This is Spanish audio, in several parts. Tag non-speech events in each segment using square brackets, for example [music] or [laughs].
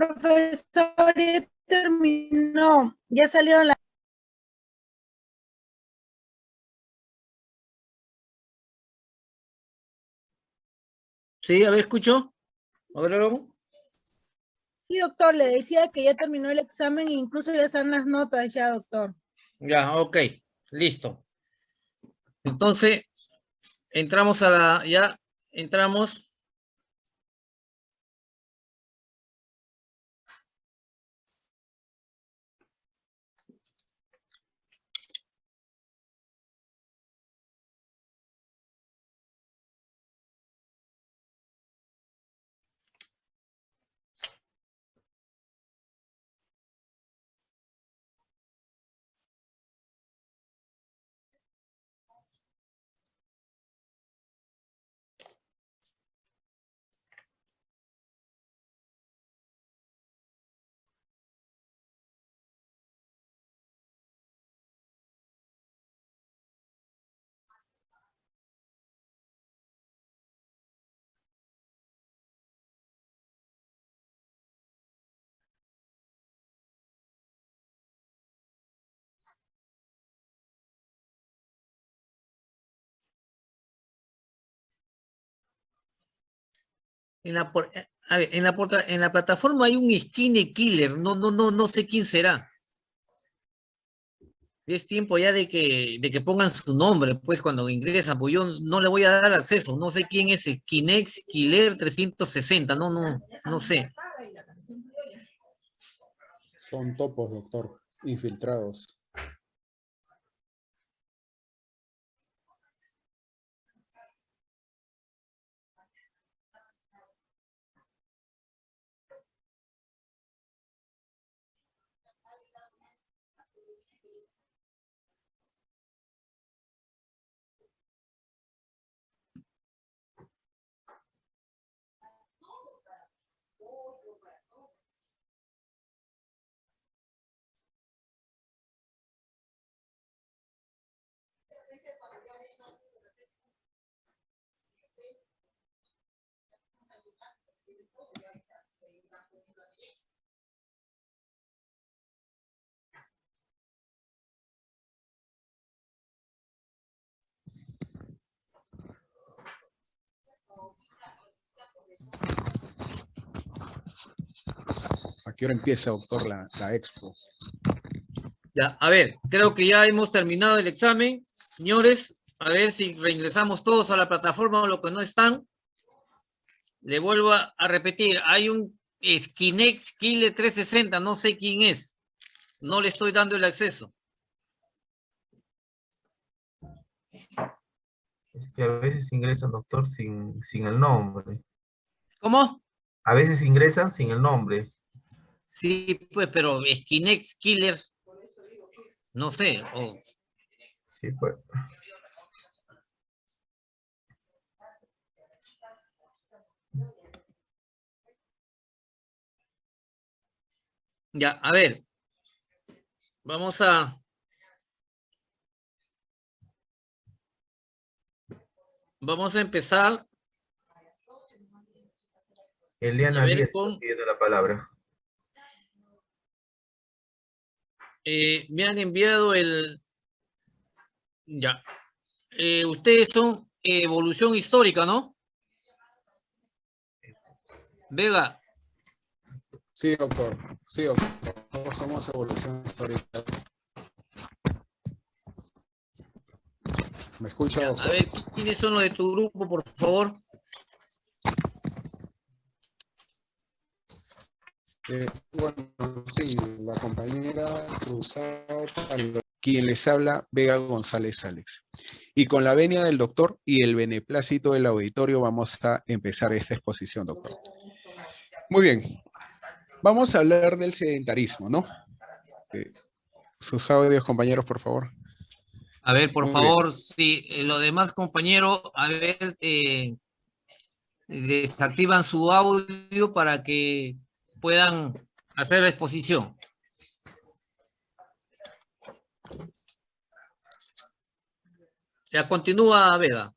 Profesor, ya terminó. Ya salieron las... Sí, a ver, escucho. A ver, luego. Sí, doctor, le decía que ya terminó el examen e incluso ya están las notas ya, doctor. Ya, ok, listo. Entonces, entramos a la, ya entramos. En la, eh, a ver, en la, en la plataforma hay un skinny killer, no, no, no, no sé quién será. Es tiempo ya de que, de que pongan su nombre, pues, cuando ingresan, pues yo no le voy a dar acceso, no sé quién es Skinex Killer 360, no, no, no sé. Son topos, doctor, infiltrados. Qué hora empieza, doctor, la, la expo? Ya, a ver, creo que ya hemos terminado el examen. Señores, a ver si reingresamos todos a la plataforma o los que no están. Le vuelvo a, a repetir, hay un Skinex Killer 360, no sé quién es. No le estoy dando el acceso. Es que a veces ingresan, doctor, sin, sin el nombre. ¿Cómo? A veces ingresan sin el nombre. Sí, pues, pero Skinex Killer, no sé, o Sí, pues. Ya, a ver. Vamos a... Vamos a empezar. Eliana A Díaz con- la palabra. Eh, me han enviado el... Ya. Eh, ustedes son evolución histórica, ¿no? Vega, Sí, doctor. Sí, doctor. Todos somos evolución histórica. ¿Me escucha, a doctor? ver, ¿quiénes son los de tu grupo, por favor? Eh, bueno, sí, la compañera Cruzado, quien les habla, Vega González Alex. Y con la venia del doctor y el beneplácito del auditorio vamos a empezar esta exposición, doctor. Muy bien. Vamos a hablar del sedentarismo, ¿no? Eh, sus audios, compañeros, por favor. A ver, por Muy favor, si eh, los demás compañeros, a ver, eh, desactivan su audio para que puedan hacer la exposición. Ya continúa, Vega.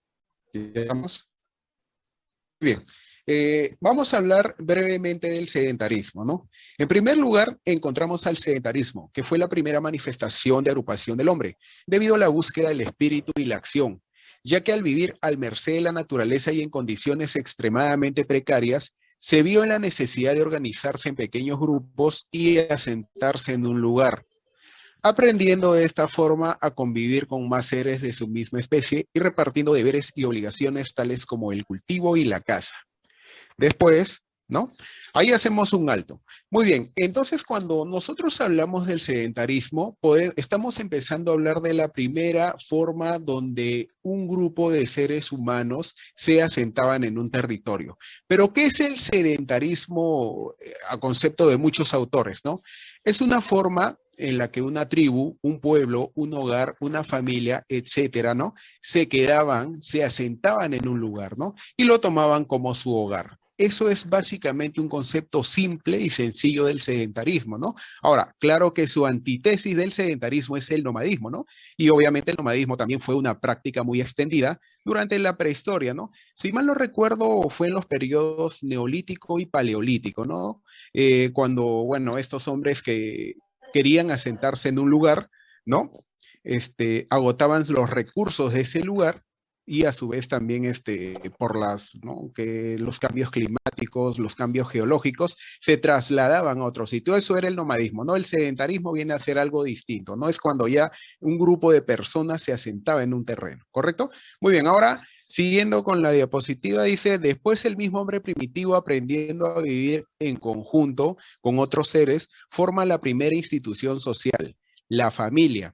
Bien. Eh, vamos a hablar brevemente del sedentarismo, ¿no? En primer lugar, encontramos al sedentarismo, que fue la primera manifestación de agrupación del hombre, debido a la búsqueda del espíritu y la acción, ya que al vivir al merced de la naturaleza y en condiciones extremadamente precarias, se vio en la necesidad de organizarse en pequeños grupos y asentarse en un lugar, aprendiendo de esta forma a convivir con más seres de su misma especie y repartiendo deberes y obligaciones tales como el cultivo y la caza. Después, ¿no? Ahí hacemos un alto. Muy bien, entonces cuando nosotros hablamos del sedentarismo, estamos empezando a hablar de la primera forma donde un grupo de seres humanos se asentaban en un territorio. Pero, ¿qué es el sedentarismo eh, a concepto de muchos autores, no? Es una forma en la que una tribu, un pueblo, un hogar, una familia, etcétera, ¿no? Se quedaban, se asentaban en un lugar, ¿no? Y lo tomaban como su hogar. Eso es básicamente un concepto simple y sencillo del sedentarismo, ¿no? Ahora, claro que su antítesis del sedentarismo es el nomadismo, ¿no? Y obviamente el nomadismo también fue una práctica muy extendida durante la prehistoria, ¿no? Si mal no recuerdo, fue en los periodos neolítico y paleolítico, ¿no? Eh, cuando, bueno, estos hombres que querían asentarse en un lugar, ¿no? Este, agotaban los recursos de ese lugar y a su vez también este, por las, ¿no? que los cambios climáticos, los cambios geológicos, se trasladaban a otro sitio. Eso era el nomadismo, ¿no? El sedentarismo viene a ser algo distinto, ¿no? Es cuando ya un grupo de personas se asentaba en un terreno, ¿correcto? Muy bien, ahora siguiendo con la diapositiva, dice, después el mismo hombre primitivo aprendiendo a vivir en conjunto con otros seres, forma la primera institución social, la familia,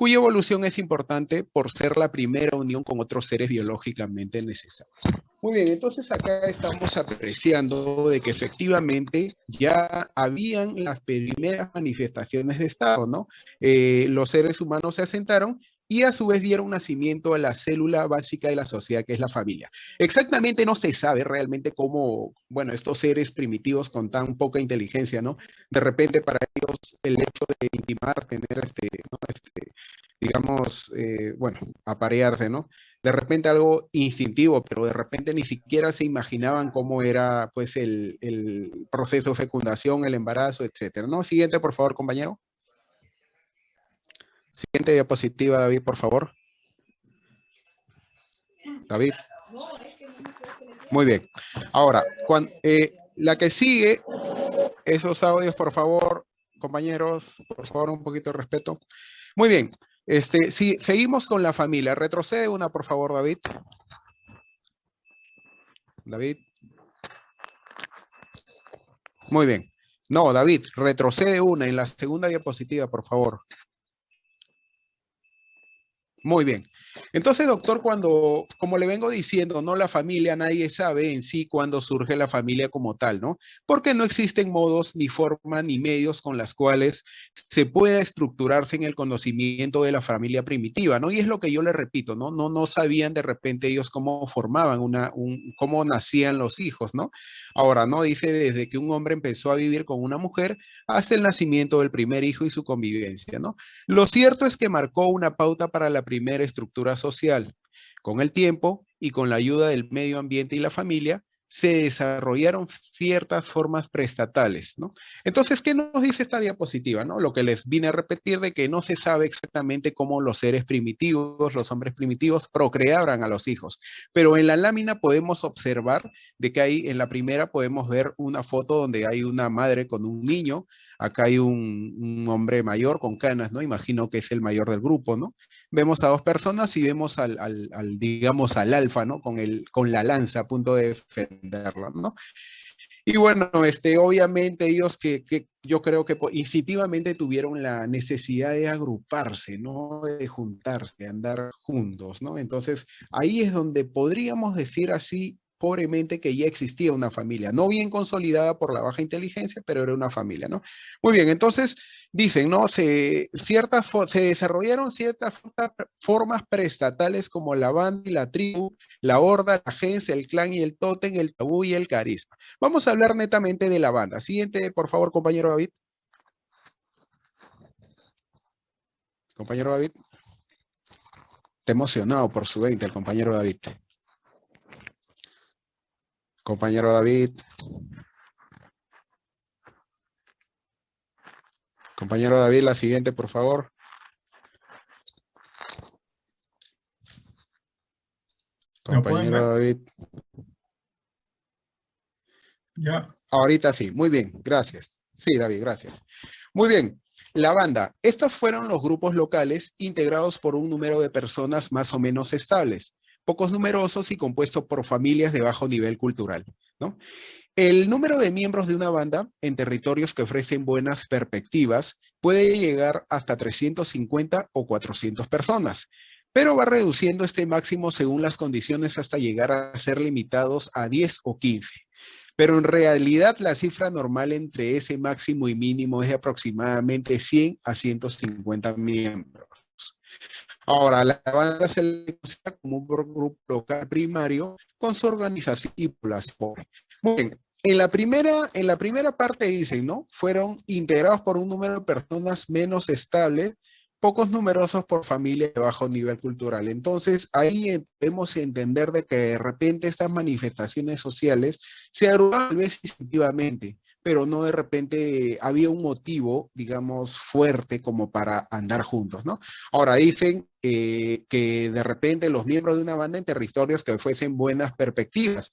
cuya evolución es importante por ser la primera unión con otros seres biológicamente necesarios. Muy bien, entonces acá estamos apreciando de que efectivamente ya habían las primeras manifestaciones de Estado, ¿no? Eh, los seres humanos se asentaron y a su vez dieron nacimiento a la célula básica de la sociedad, que es la familia. Exactamente no se sabe realmente cómo, bueno, estos seres primitivos con tan poca inteligencia, ¿no? De repente para ellos el hecho de intimar, tener este, este digamos, eh, bueno, aparearse, ¿no? De repente algo instintivo, pero de repente ni siquiera se imaginaban cómo era, pues, el, el proceso de fecundación, el embarazo, etcétera, ¿no? Siguiente, por favor, compañero. Siguiente diapositiva, David, por favor. David. Muy bien. Ahora, cuando, eh, la que sigue, esos audios, por favor, compañeros, por favor, un poquito de respeto. Muy bien. Este, si seguimos con la familia, retrocede una, por favor, David. David. Muy bien. No, David, retrocede una en la segunda diapositiva, por favor. Muy bien. Entonces, doctor, cuando, como le vengo diciendo, no la familia, nadie sabe en sí cuándo surge la familia como tal, ¿no? Porque no existen modos, ni formas, ni medios con las cuales se pueda estructurarse en el conocimiento de la familia primitiva, ¿no? Y es lo que yo le repito, ¿no? No, no sabían de repente ellos cómo formaban una, un, cómo nacían los hijos, ¿no? Ahora, ¿no? Dice desde que un hombre empezó a vivir con una mujer hasta el nacimiento del primer hijo y su convivencia, ¿no? Lo cierto es que marcó una pauta para la primera estructura social. Con el tiempo y con la ayuda del medio ambiente y la familia, se desarrollaron ciertas formas prestatales, ¿no? Entonces, ¿qué nos dice esta diapositiva, no? Lo que les vine a repetir de que no se sabe exactamente cómo los seres primitivos, los hombres primitivos, procreaban a los hijos, pero en la lámina podemos observar de que ahí en la primera podemos ver una foto donde hay una madre con un niño, acá hay un, hombre mayor con canas, ¿no? Imagino que es el mayor del grupo, ¿no? vemos a dos personas y vemos al, digamos, al alfa, ¿no? Con, el, con la lanza a punto de defenderlo, ¿no? Y bueno, este, obviamente ellos que, que, yo creo que instintivamente tuvieron la necesidad de agruparse, ¿no? De juntarse, de andar juntos, ¿no? Entonces, ahí es donde podríamos decir así, pobremente, que ya existía una familia, no bien consolidada por la baja inteligencia, pero era una familia, ¿no? Muy bien, entonces, dicen, ¿no? Se, ciertas, se desarrollaron ciertas formas preestatales como la banda y la tribu, la horda, la agencia, el clan y el tótem, el tabú y el carisma. Vamos a hablar netamente de la banda. Siguiente, por favor, compañero David. Compañero David. Está emocionado por su 20, el compañero David. Compañero David. Compañero David, la siguiente, por favor. ¿Me pueden Compañero David. Ya. Ahorita sí, muy bien, gracias. Sí, David, gracias. Muy bien, la banda. Estos fueron los grupos locales integrados por un número de personas más o menos estables, pocos numerosos y compuestos por familias de bajo nivel cultural. El número de miembros de una banda en territorios que ofrecen buenas perspectivas puede llegar hasta 350 o 400 personas, pero va reduciendo este máximo según las condiciones hasta llegar a ser limitados a 10 o 15. Pero en realidad la cifra normal entre ese máximo y mínimo es de aproximadamente 100 a 150 miembros. Ahora, la banda se le considera como un grupo local primario con su organización y población. Muy bien. En la, primera, en la primera parte dicen, ¿no? Fueron integrados por un número de personas menos estable, pocos numerosos por familia de bajo nivel cultural. Entonces, ahí debemos entender de que de repente estas manifestaciones sociales se agrupan tal vez instintivamente, pero no de repente había un motivo, digamos, fuerte como para andar juntos, ¿no? Ahora dicen que de repente los miembros de una banda en territorios que fuesen buenas perspectivas.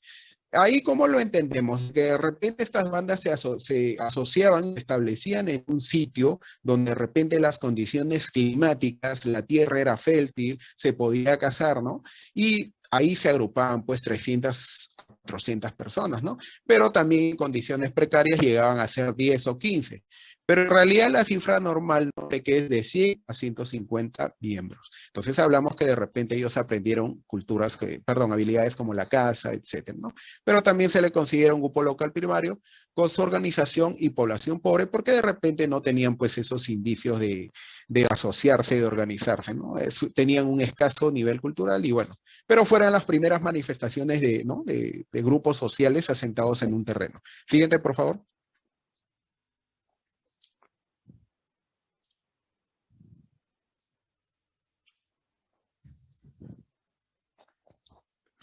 Ahí, ¿cómo lo entendemos? Que de repente estas bandas se, se, asociaban, establecían en un sitio donde de repente las condiciones climáticas, la tierra era fértil, se podía cazar, ¿no? Y ahí se agrupaban pues 300, 400 personas, ¿no? Pero también en condiciones precarias llegaban a ser 10 o 15. Pero en realidad la cifra normal no sé que es de 100 a 150 miembros. Entonces hablamos que de repente ellos aprendieron culturas, que, perdón, habilidades como la casa, etcétera, ¿no? Pero también se le considera un grupo local primario con su organización y población pobre porque de repente no tenían pues esos indicios de, de asociarse, de organizarse, ¿no? Tenían un escaso nivel cultural y bueno, pero fueron las primeras manifestaciones de, ¿no? de, de grupos sociales asentados en un terreno. Siguiente, por favor.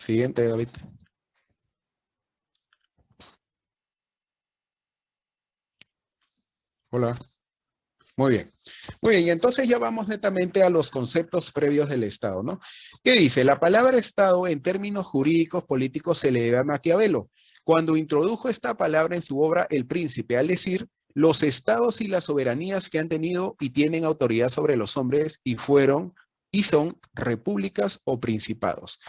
Siguiente, David. Hola. Muy bien. Muy bien, entonces ya vamos netamente a los conceptos previos del Estado, ¿no? ¿Qué dice? La palabra Estado en términos jurídicos políticos se le debe a Maquiavelo. Cuando introdujo esta palabra en su obra El Príncipe, al decir los estados y las soberanías que han tenido y tienen autoridad sobre los hombres y fueron y son repúblicas o principados.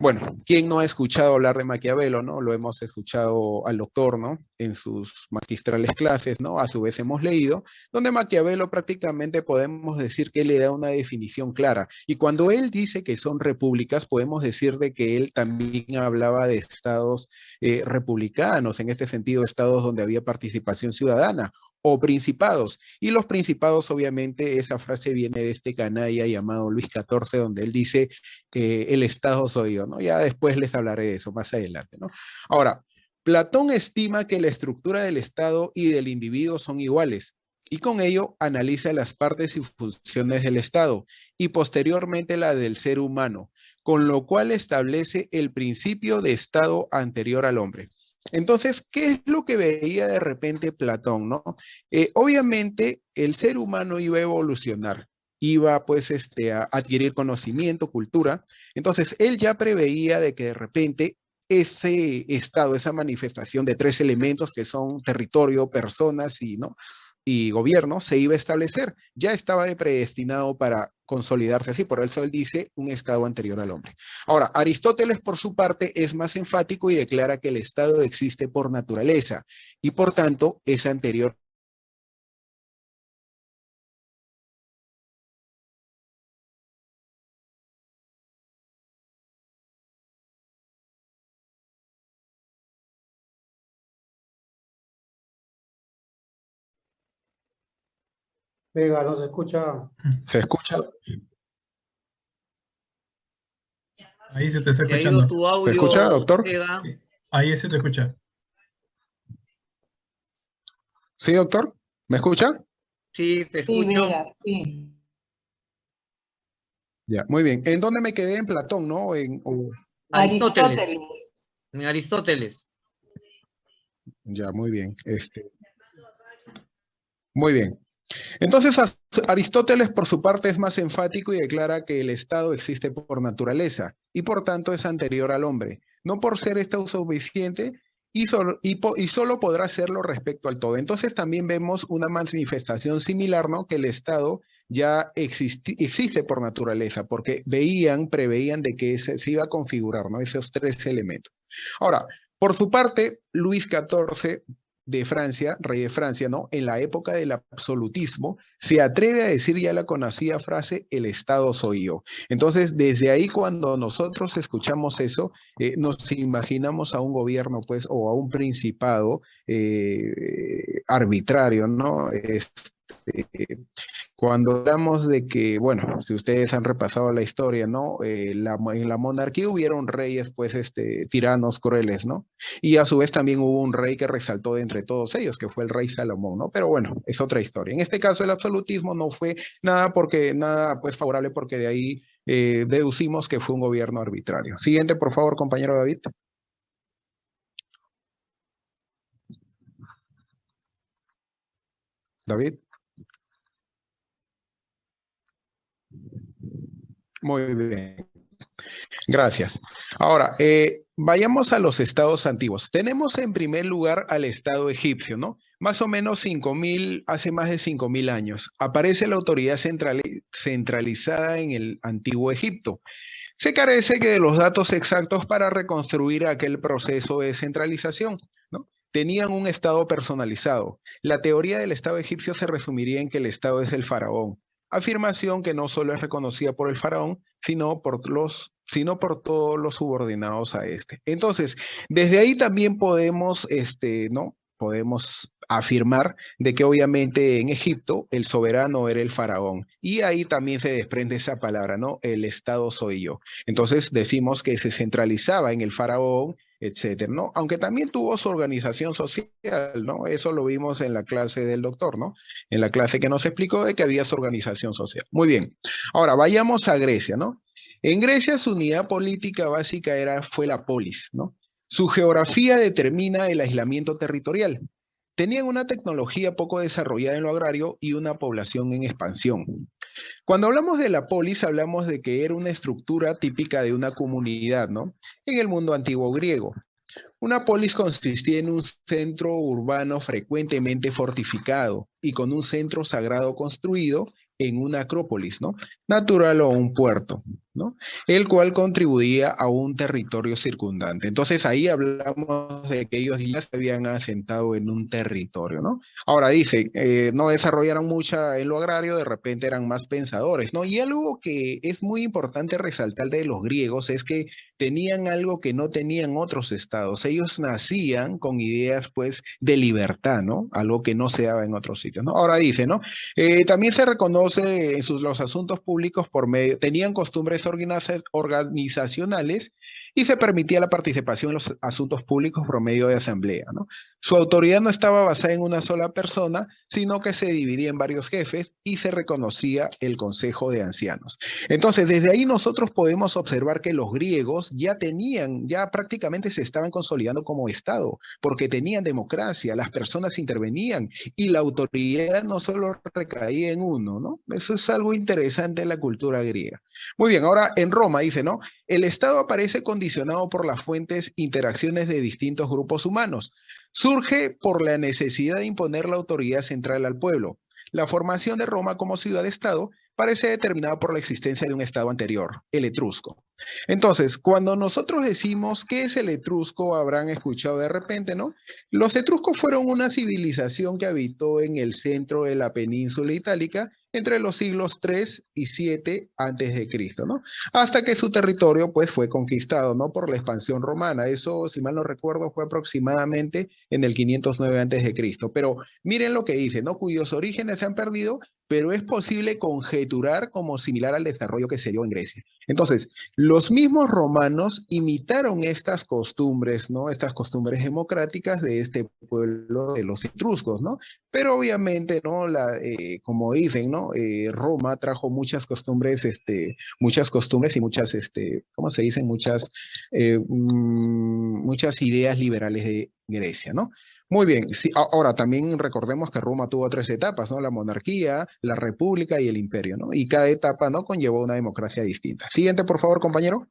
Bueno, ¿quién no ha escuchado hablar de Maquiavelo, no? Lo hemos escuchado al doctor, ¿no? En sus magistrales clases, ¿no? A su vez hemos leído, donde Maquiavelo prácticamente podemos decir que le da una definición clara. Y cuando él dice que son repúblicas, podemos decir de que él también hablaba de estados eh, republicanos, en este sentido, estados donde había participación ciudadana, o principados. Y los principados, obviamente, esa frase viene de este canalla llamado Luis XIV, donde él dice que el Estado soy yo, ¿no? Ya después les hablaré de eso más adelante, ¿no? Ahora, Platón estima que la estructura del Estado y del individuo son iguales, y con ello analiza las partes y funciones del Estado, y posteriormente la del ser humano, con lo cual establece el principio de Estado anterior al hombre. Entonces, ¿qué es lo que veía de repente Platón? ¿no? Eh, obviamente, el ser humano iba a evolucionar, iba pues este, a adquirir conocimiento, cultura. Entonces, él ya preveía de que de repente ese estado, esa manifestación de tres elementos que son territorio, personas y, ¿no? Y gobierno se iba a establecer. Ya estaba predestinado para consolidarse así, por eso él dice un estado anterior al hombre. Ahora, Aristóteles por su parte es más enfático y declara que el estado existe por naturaleza y por tanto es anterior Vega, no se escucha. ¿Se escucha? Ahí se te está Se ha ido escuchando. tu audio. escucha, doctor? Vega. Ahí se te escucha. ¿Sí, doctor? ¿Me escucha? Sí, te Sí, escucho. Vega, sí. Ya, muy bien. ¿En dónde me quedé? En Platón, ¿no? En, o- Aristóteles. Aristóteles. En Aristóteles. Ya, muy bien. Este, muy bien. Entonces, Aristóteles, por su parte, es más enfático y declara que el Estado existe por naturaleza y, por tanto, es anterior al hombre, no por ser este autosuficiente y solo, y, solo podrá hacerlo respecto al todo. Entonces, también vemos una manifestación similar, ¿no? Que el Estado ya existe por naturaleza, porque veían, preveían de que se iba a configurar, ¿no? Esos tres elementos. Ahora, por su parte, Luis XIV de Francia, rey de Francia, ¿no? En la época del absolutismo, se atreve a decir ya la conocida frase, el Estado soy yo. Entonces, desde ahí cuando nosotros escuchamos eso, eh, nos imaginamos a un gobierno, pues, o a un principado eh, arbitrario, ¿no? Cuando hablamos de que, bueno, si ustedes han repasado la historia, ¿no? Eh, en la monarquía hubieron reyes, pues, este, tiranos crueles, ¿no? Y a su vez también hubo un rey que resaltó de entre todos ellos, que fue el rey Salomón, ¿no? Pero bueno, es otra historia. En este caso el absolutismo no fue nada porque, nada pues favorable porque de ahí eh, deducimos que fue un gobierno arbitrario. Siguiente, por favor, compañero David. David. Muy bien. Gracias. Ahora, eh, vayamos a los estados antiguos. Tenemos en primer lugar al estado egipcio, ¿no? Más o menos 5.000, hace más de 5.000 años. Aparece la autoridad centrali- centralizada en el antiguo Egipto. Se carece de los datos exactos para reconstruir aquel proceso de centralización, ¿no? Tenían un estado personalizado. La teoría del estado egipcio se resumiría en que el estado es el faraón, afirmación que no solo es reconocida por el faraón, sino por los sino por todos los subordinados a este. Entonces, desde ahí también podemos, este, ¿no? Podemos afirmar de que obviamente en Egipto el soberano era el faraón y ahí también se desprende esa palabra, ¿no? El Estado soy yo. Entonces decimos que se centralizaba en el faraón, etcétera, ¿no? Aunque también tuvo su organización social, ¿no? Eso lo vimos en la clase del doctor, ¿no? En la clase que nos explicó de que había su organización social. Muy bien. Ahora vayamos a Grecia, ¿no? En Grecia su unidad política básica era, fue la polis, ¿no? Su geografía determina el aislamiento territorial. Tenían una tecnología poco desarrollada en lo agrario y una población en expansión. Cuando hablamos de la polis, hablamos de que era una estructura típica de una comunidad, ¿no? En el mundo antiguo griego. Una polis consistía en un centro urbano frecuentemente fortificado y con un centro sagrado construido en una acrópolis, ¿no? Natural o un puerto, ¿no? El cual contribuía a un territorio circundante. Entonces ahí hablamos de que ellos ya se habían asentado en un territorio, ¿no? Ahora dice, eh, no desarrollaron mucha en lo agrario, de repente eran más pensadores, ¿no? Y algo que es muy importante resaltar de los griegos es que tenían algo que no tenían otros estados. Ellos nacían con ideas, pues, de libertad, ¿no? Algo que no se daba en otros sitios, ¿no? Ahora dice, ¿no? Eh, también se reconoce en sus, los asuntos públicos por medio, tenían costumbres organiza- organizacionales y se permitía la participación en los asuntos públicos por medio de asamblea, ¿no? Su autoridad no estaba basada en una sola persona, sino que se dividía en varios jefes y se reconocía el Consejo de Ancianos. Entonces, desde ahí nosotros podemos observar que los griegos ya tenían, ya prácticamente se estaban consolidando como Estado, porque tenían democracia, las personas intervenían y la autoridad no solo recaía en uno, ¿no? Eso es algo interesante en la cultura griega. Muy bien, ahora en Roma dice, ¿no? El Estado aparece condicionado por las fuentes interacciones de distintos grupos humanos. Surge por la necesidad de imponer la autoridad central al pueblo. La formación de Roma como ciudad-estado parece determinada por la existencia de un estado anterior, el etrusco. Entonces, cuando nosotros decimos qué es el etrusco, habrán escuchado de repente, ¿no? Los etruscos fueron una civilización que habitó en el centro de la península itálica entre los siglos 3 y 7 antes de Cristo, ¿no? Hasta que su territorio pues fue conquistado, ¿no? Por la expansión romana. Eso, si mal no recuerdo, fue aproximadamente en el 509 antes de Cristo. Pero miren lo que dice, ¿no? Cuyos orígenes se han perdido, pero es posible conjeturar como similar al desarrollo que se dio en Grecia. Entonces, los mismos romanos imitaron estas costumbres, ¿no? Estas costumbres democráticas de este pueblo de los etruscos, ¿no? Pero obviamente, ¿no? La, eh, como dicen, ¿no? Eh, Roma trajo muchas costumbres, este, muchas costumbres y muchas, este, ¿cómo se dicen? Muchas, eh, mm, muchas ideas liberales de Grecia, ¿no? Muy bien, sí, ahora también recordemos que Roma tuvo tres etapas, ¿no? La monarquía, la república y el imperio, ¿no? Y cada etapa, ¿no? Conllevó una democracia distinta. Siguiente, por favor, compañero.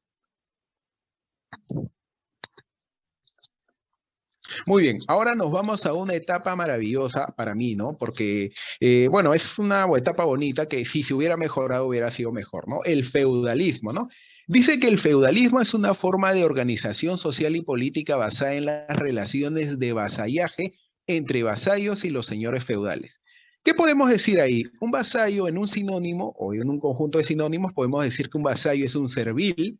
Muy bien, ahora nos vamos a una etapa maravillosa para mí, ¿no? Porque, eh, bueno, es una etapa bonita que si se hubiera mejorado hubiera sido mejor, ¿no? El feudalismo, ¿no? Dice que el feudalismo es una forma de organización social y política basada en las relaciones de vasallaje entre vasallos y los señores feudales. ¿Qué podemos decir ahí? Un vasallo en un sinónimo o en un conjunto de sinónimos podemos decir que un vasallo es un servil,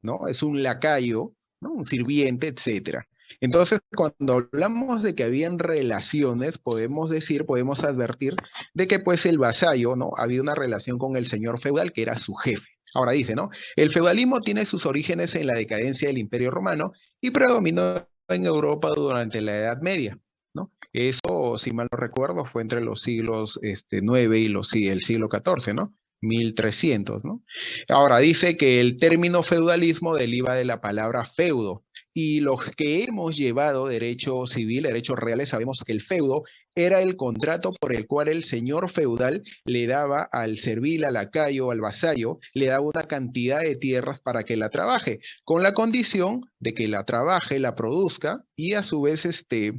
¿no? Es un lacayo, ¿no? Un sirviente, etcétera. Entonces, cuando hablamos de que habían relaciones, podemos decir, podemos advertir de que pues el vasallo, ¿no? Había una relación con el señor feudal que era su jefe. Ahora dice, ¿no? El feudalismo tiene sus orígenes en la decadencia del Imperio Romano y predominó en Europa durante la Edad Media, ¿no? Eso, si mal no recuerdo, fue entre los siglos este, 9 y los, el siglo XIV, ¿no? 1300, ¿no? Ahora dice que el término feudalismo deriva de la palabra feudo, y los que hemos llevado derecho civil, derechos reales, sabemos que el feudo era el contrato por el cual el señor feudal le daba al servil, al lacayo, al vasallo, le daba una cantidad de tierras para que la trabaje, con la condición de que la trabaje, la produzca y a su vez este,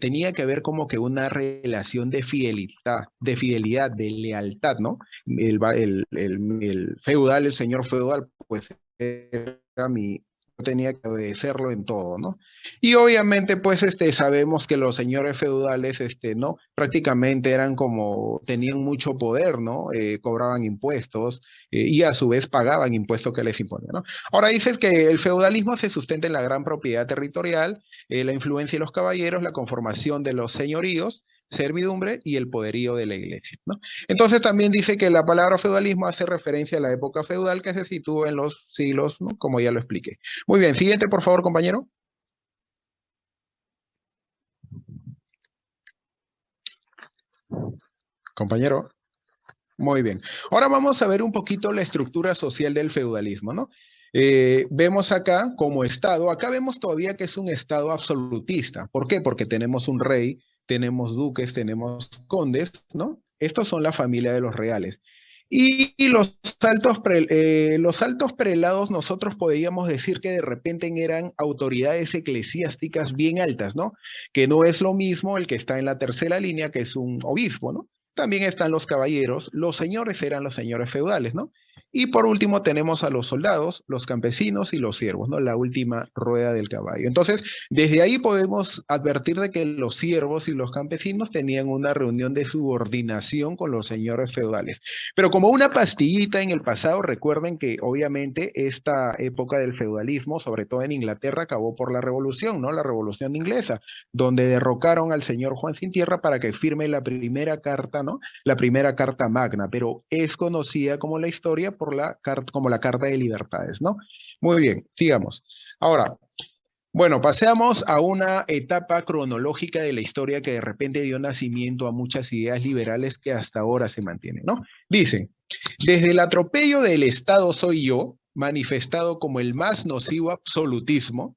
tenía que haber como que una relación de fidelidad, de fidelidad, de lealtad, ¿no? El, el, el- el feudal, el señor feudal, pues era mi, tenía que obedecerlo en todo, ¿no? Y obviamente, pues, este, sabemos que los señores feudales, este, ¿no? Prácticamente eran como, tenían mucho poder, ¿no? Eh, cobraban impuestos eh, y a su vez pagaban impuestos que les imponían, ¿no? Ahora dices que el feudalismo se sustenta en la gran propiedad territorial, eh, la influencia de los caballeros, la conformación de los señoríos, servidumbre y el poderío de la iglesia, ¿no? Entonces también dice que la palabra feudalismo hace referencia a la época feudal que se sitúa en los siglos, ¿no? Como ya lo expliqué. Muy bien, siguiente, por favor, compañero. Compañero. Muy bien. Ahora vamos a ver un poquito la estructura social del feudalismo, ¿no? Eh, vemos acá como Estado, acá vemos todavía que es un Estado absolutista. ¿Por qué? Porque tenemos un rey, tenemos duques, tenemos condes, ¿no? Estos son la familia de los reales. Y, los, altos pre- eh, los altos prelados nosotros podríamos decir que de repente eran autoridades eclesiásticas bien altas, ¿no? Que no es lo mismo el que está en la tercera línea, que es un obispo, ¿no? También están los caballeros, los señores eran los señores feudales, ¿no? Y por último tenemos a los soldados, los campesinos y los siervos, ¿no? La última rueda del caballo. Entonces, desde ahí podemos advertir de que los siervos y los campesinos tenían una reunión de subordinación con los señores feudales. Pero como una pastillita en el pasado, recuerden que obviamente esta época del feudalismo, sobre todo en Inglaterra, acabó por la revolución, ¿no? La revolución inglesa, donde derrocaron al señor Juan Sin Tierra para que firme la primera carta, ¿no? La primera carta magna, pero es conocida como la historia por la como la Carta de Libertades, ¿no? Muy bien, sigamos. Ahora, bueno, pasamos a una etapa cronológica de la historia que de repente dio nacimiento a muchas ideas liberales que hasta ahora se mantienen, ¿no? Dicen, desde el atropello del Estado soy yo, manifestado como el más nocivo absolutismo,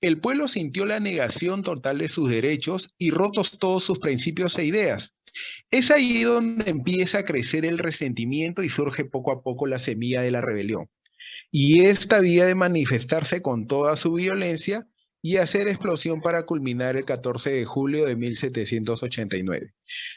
el pueblo sintió la negación total de sus derechos y rotos todos sus principios e ideas. Es ahí donde empieza a crecer el resentimiento y surge poco a poco la semilla de la rebelión. Y esta vía de manifestarse con toda su violencia y hacer explosión para culminar el 14 de julio de 1789.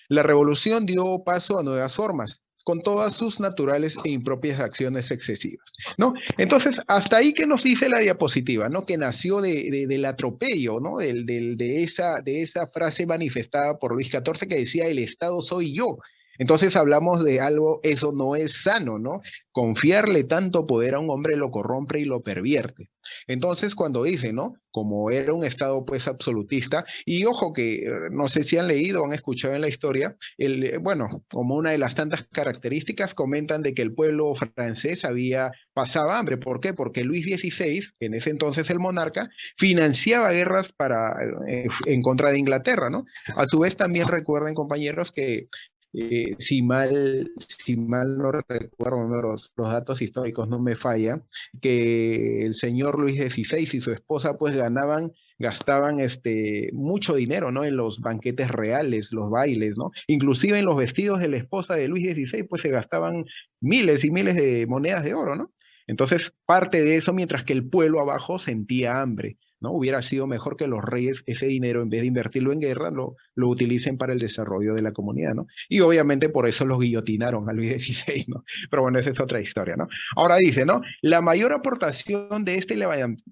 La revolución dio paso a nuevas formas, con todas sus naturales e impropias acciones excesivas, ¿no? Entonces, hasta ahí que nos dice la diapositiva, ¿no? Que nació de, de- del atropello, ¿no? Del, del- de, esa, de esa frase manifestada por Luis XIV que decía, el Estado soy yo. Entonces hablamos de algo, eso no es sano, ¿no? Confiarle tanto poder a un hombre lo corrompe y lo pervierte. Entonces, cuando dice, ¿no? Como era un Estado pues absolutista, y ojo que eh, no sé si han leído o han escuchado en la historia, el, eh, bueno, como una de las tantas características, comentan de que el pueblo francés había pasaba hambre. ¿Por qué? Porque Luis XVI, en ese entonces el monarca, financiaba guerras para, eh, en contra de Inglaterra, ¿no? A su vez también recuerden, compañeros, que eh, si mal, si mal no recuerdo, los, los datos históricos no me fallan, que el señor Luis XVI y su esposa pues ganaban gastaban este, mucho dinero, ¿no? En los banquetes reales, los bailes, ¿no? Inclusive en los vestidos de la esposa de Luis XVI, pues se gastaban miles y miles de monedas de oro, ¿no? Entonces, parte de eso, mientras que el pueblo abajo sentía hambre, ¿no? Hubiera sido mejor que los reyes ese dinero, en vez de invertirlo en guerra, lo, lo utilicen para el desarrollo de la comunidad, ¿no? Y obviamente por eso los guillotinaron a Luis XVI, ¿no? Pero bueno, esa es otra historia, ¿no? Ahora dice, ¿no? La mayor aportación de este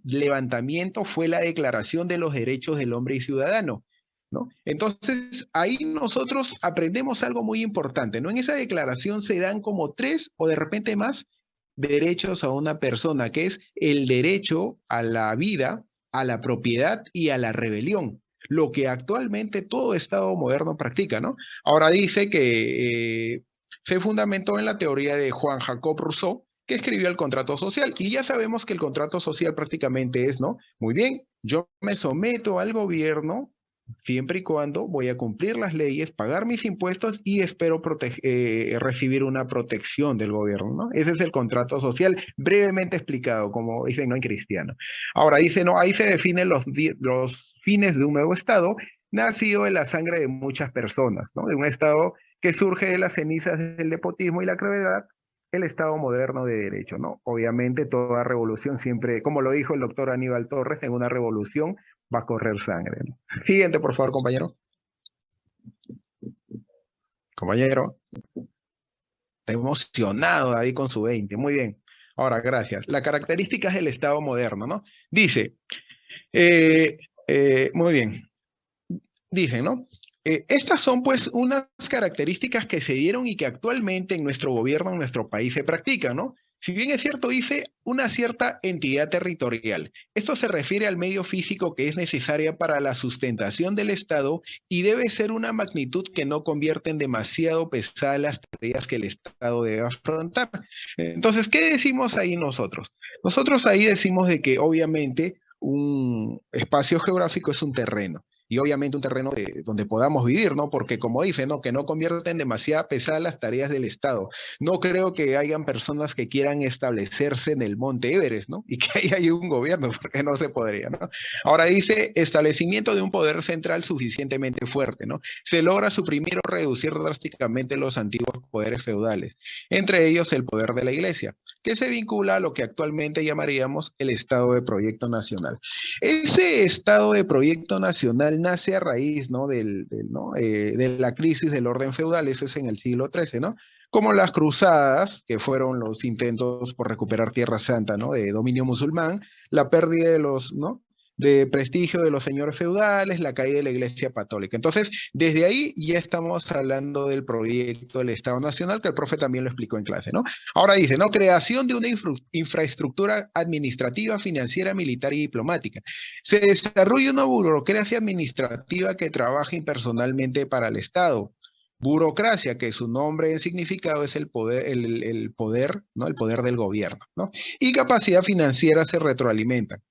levantamiento fue la Declaración de los Derechos del Hombre y Ciudadano, ¿No? Entonces, ahí nosotros aprendemos algo muy importante, ¿no? En esa declaración se dan como tres o de repente más derechos a una persona, que es el derecho a la vida, a la propiedad y a la rebelión, lo que actualmente todo Estado moderno practica, ¿no? Ahora dice que eh, se fundamentó en la teoría de Juan Jacob Rousseau, que escribió el contrato social, y ya sabemos que el contrato social prácticamente es, ¿no? Muy bien, yo me someto al gobierno siempre y cuando voy a cumplir las leyes, pagar mis impuestos y espero eh, recibir una protección del gobierno. ¿no? Ese es el contrato social, brevemente explicado, como dicen no en cristiano. Ahora dice, no, ahí se definen los, fines de un nuevo Estado, nacido de la sangre de muchas personas, ¿no? de un Estado que surge de las cenizas del nepotismo y la crueldad, el Estado moderno de derecho, ¿no? Obviamente toda revolución siempre, como lo dijo el doctor Aníbal Torres, en una revolución va a correr sangre. Siguiente, por favor, compañero. Compañero. Está emocionado ahí con su 20. Muy bien. Ahora, gracias. Las características del Estado moderno, ¿no? Dice, eh, eh, muy bien. Dice, ¿no? Eh, estas son pues unas características que se dieron y que actualmente en nuestro gobierno, en nuestro país se practican, ¿no? Si bien es cierto, dice una cierta entidad territorial. Esto se refiere al medio físico que es necesaria para la sustentación del Estado y debe ser una magnitud que no convierta en demasiado pesadas las tareas que el Estado debe afrontar. Entonces, ¿qué decimos ahí nosotros? Nosotros ahí decimos de que obviamente un espacio geográfico es un terreno y obviamente un terreno donde podamos vivir, ¿no? Porque como dice, ¿no? Que no convierten demasiado pesadas las tareas del Estado. No creo que hayan personas que quieran establecerse en el Monte Everest, ¿no? Y que ahí hay un gobierno, [laughs] porque no se podría, ¿no? Ahora dice, establecimiento de un poder central suficientemente fuerte, ¿no? Se logra suprimir o reducir drásticamente los antiguos poderes feudales, entre ellos el poder de la Iglesia, que se vincula a lo que actualmente llamaríamos el Estado de Proyecto Nacional. Ese Estado de Proyecto Nacional nace a raíz ¿no? Del, ¿no? Eh, de la crisis del orden feudal, eso es en el siglo XIII, ¿no? Como las cruzadas, que fueron los intentos por recuperar Tierra Santa, ¿no? De dominio musulmán, la pérdida de los, ¿no? De prestigio de los señores feudales, la caída de la Iglesia Católica. Entonces, desde ahí ya estamos hablando del proyecto del Estado Nacional, que el profe también lo explicó en clase, ¿no? Ahora dice, ¿no? Creación de una infraestructura administrativa, financiera, militar y diplomática. Se desarrolla una burocracia administrativa que trabaja impersonalmente para el Estado burocracia, que su nombre en significado es el poder, el, el, poder, ¿no? El poder del gobierno, ¿no? Y capacidad financiera se retroalimentan.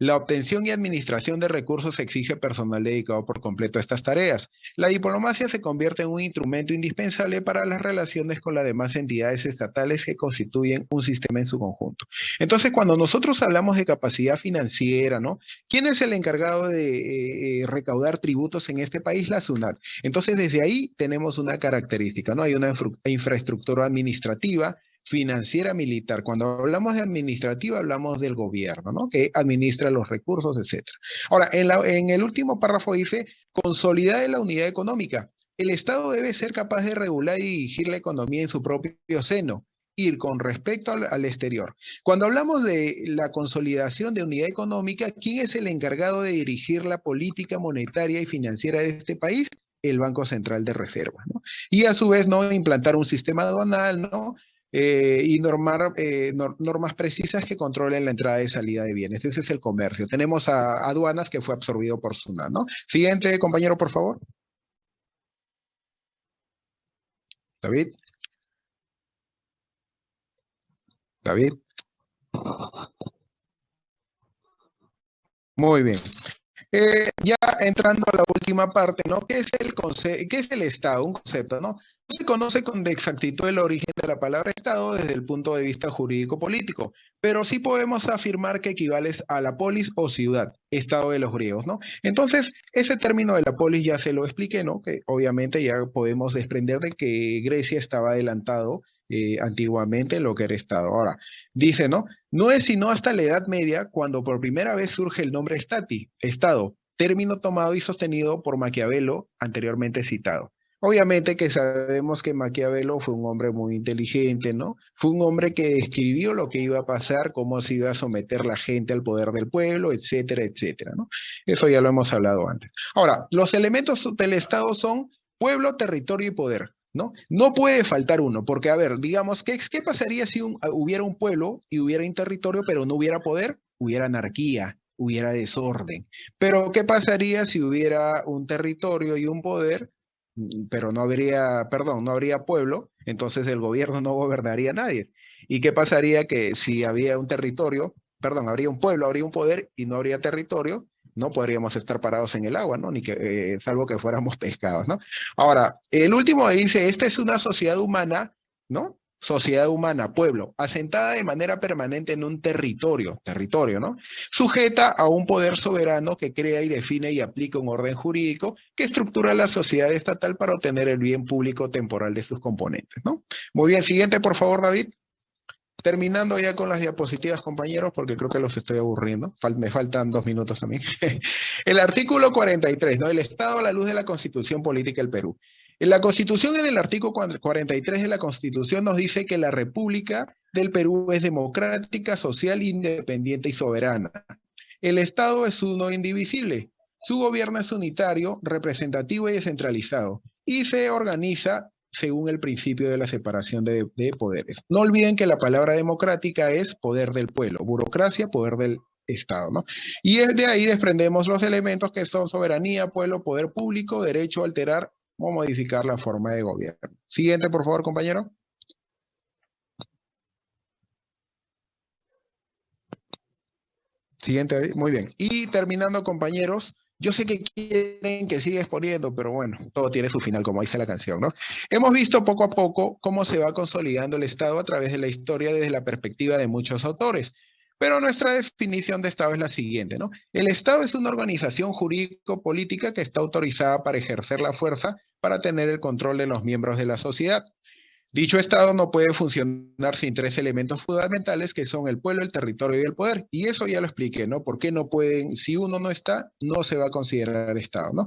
La obtención y administración de recursos exige personal dedicado por completo a estas tareas. La diplomacia se convierte en un instrumento indispensable para las relaciones con las demás entidades estatales que constituyen un sistema en su conjunto. Entonces, cuando nosotros hablamos de capacidad financiera, ¿no? ¿Quién es el encargado de eh, eh, recaudar tributos en este país? La SUNAT. Entonces, desde ahí tenemos una característica, ¿no? Hay una infraestructura administrativa, financiera militar. Cuando hablamos de administrativa, hablamos del gobierno, ¿no? Que administra los recursos, etc. Ahora, en, el último párrafo dice, consolidar la unidad económica. El Estado debe ser capaz de regular y dirigir la economía en su propio seno, ir con respecto al, al, exterior. Cuando hablamos de la consolidación de unidad económica, ¿quién es el encargado de dirigir la política monetaria y financiera de este país? El Banco Central de Reserva, ¿no? Y a su vez, ¿no? Implantar un sistema aduanal, ¿no? Eh, y normar, eh, normas precisas que controlen la entrada y salida de bienes. Ese es el comercio. Tenemos a, aduanas que fue absorbido por SUNAT, ¿no? Siguiente, compañero, por favor. David. David. Muy bien. Eh, ya entrando a la última parte, ¿no? ¿Qué es el, qué es el Estado? Un concepto, ¿no? Se conoce con exactitud el origen de la palabra Estado desde el punto de vista jurídico-político, pero sí podemos afirmar que equivale a la polis o ciudad, Estado de los griegos, ¿no? Entonces, ese término de la polis ya se lo expliqué, ¿no? Que obviamente ya podemos desprender de que Grecia estaba adelantado eh, antiguamente en lo que era Estado. Ahora, dice, ¿no? No es sino hasta la Edad Media cuando por primera vez surge el nombre stati, Estado, término tomado y sostenido por Maquiavelo, anteriormente citado. Obviamente que sabemos que Maquiavelo fue un hombre muy inteligente, ¿no? Fue un hombre que describió lo que iba a pasar, cómo se iba a someter la gente al poder del pueblo, etcétera, etcétera, ¿no? Eso ya lo hemos hablado antes. Ahora, los elementos del Estado son pueblo, territorio y poder, ¿no? No puede faltar uno, porque a ver, digamos, ¿qué, qué pasaría si hubiera un pueblo y hubiera un territorio, pero no hubiera poder? Hubiera anarquía, hubiera desorden. Pero ¿qué pasaría si hubiera un territorio y un poder, pero no habría, perdón, no habría pueblo, entonces el gobierno no gobernaría a nadie. ¿Y qué pasaría que si había un territorio, perdón, habría un pueblo, habría un poder y no habría territorio, no podríamos estar parados en el agua, ¿no? Ni que, eh, salvo que fuéramos [laughs] pescados, ¿no? Ahora, el último dice, esta es una sociedad humana, ¿no? Sociedad humana, pueblo, asentada de manera permanente en un territorio, territorio, ¿no? Sujeta a un poder soberano que crea y define y aplica un orden jurídico que estructura la sociedad estatal para obtener el bien público temporal de sus componentes, ¿no? Muy bien, siguiente, por favor, David. Terminando ya con las diapositivas, compañeros, porque creo que los estoy aburriendo. me faltan dos minutos a mí. [laughs] el artículo 43, ¿no? El Estado a la luz de la Constitución Política del Perú. En la Constitución, en el artículo 43 de la Constitución, nos dice que la República del Perú es democrática, social, independiente y soberana. El Estado es uno indivisible. Su gobierno es unitario, representativo y descentralizado. Y se organiza según el principio de la separación de, de poderes. No olviden que la palabra democrática es poder del pueblo, burocracia, poder del Estado, ¿no? Y de ahí desprendemos los elementos que son soberanía, pueblo, poder público, derecho a alterar o modificar la forma de gobierno. Siguiente, por favor, compañero. Siguiente, muy bien. Y terminando, compañeros, yo sé que quieren que siga exponiendo, pero bueno, todo tiene su final, como dice la canción, ¿no? Hemos visto poco a poco cómo se va consolidando el Estado a través de la historia desde la perspectiva de muchos autores. Pero nuestra definición de Estado es la siguiente, ¿no? El Estado es una organización jurídico-política que está autorizada para ejercer la fuerza para tener el control de los miembros de la sociedad. Dicho Estado no puede funcionar sin tres elementos fundamentales que son el pueblo, el territorio y el poder. Y eso ya lo expliqué, ¿no? ¿Por qué no pueden, si uno no está, no se va a considerar Estado, ¿no?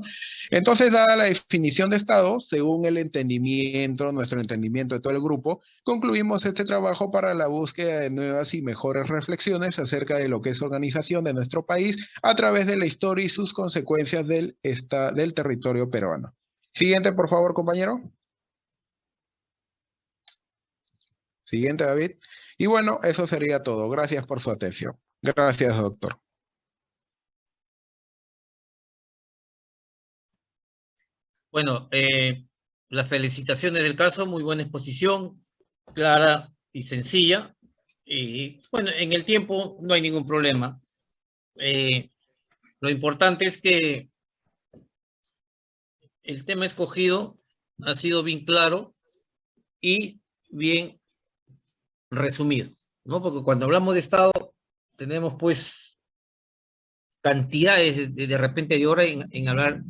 Entonces, dada la definición de Estado, según el entendimiento, nuestro entendimiento de todo el grupo, concluimos este trabajo para la búsqueda de nuevas y mejores reflexiones acerca de lo que es organización de nuestro país a través de la historia y sus consecuencias del, del territorio peruano. Siguiente, por favor, compañero. Siguiente, David. Y bueno, eso sería todo. Gracias por su atención. Gracias, doctor. Bueno, eh, las felicitaciones del caso, muy buena exposición, clara y sencilla. Y bueno, en el tiempo no hay ningún problema. Eh, lo importante es que el tema escogido ha sido bien claro y bien resumido, ¿no? Porque cuando hablamos de Estado, tenemos pues cantidades de, de repente de hora en, en hablar